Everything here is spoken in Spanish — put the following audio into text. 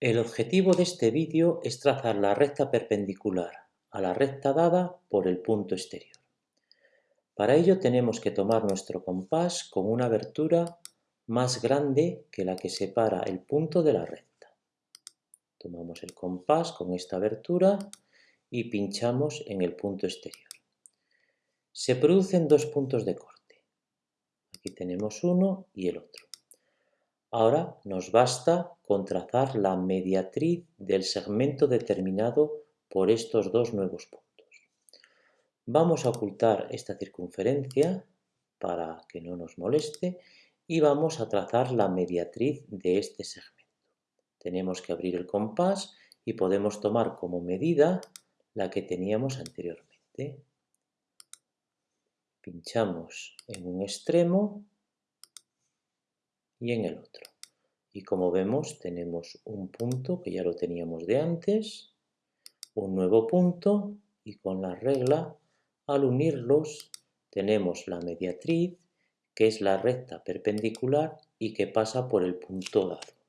El objetivo de este vídeo es trazar la recta perpendicular a la recta dada por el punto exterior. Para ello tenemos que tomar nuestro compás con una abertura más grande que la que separa el punto de la recta. Tomamos el compás con esta abertura y pinchamos en el punto exterior. Se producen dos puntos de corte. Aquí tenemos uno y el otro. Ahora nos basta con trazar la mediatriz del segmento determinado por estos dos nuevos puntos. Vamos a ocultar esta circunferencia para que no nos moleste y vamos a trazar la mediatriz de este segmento. Tenemos que abrir el compás y podemos tomar como medida la que teníamos anteriormente. Pinchamos en un extremo y en el otro. Y como vemos tenemos un punto que ya lo teníamos de antes, un nuevo punto y con la regla al unirlos tenemos la mediatriz que es la recta perpendicular y que pasa por el punto dado.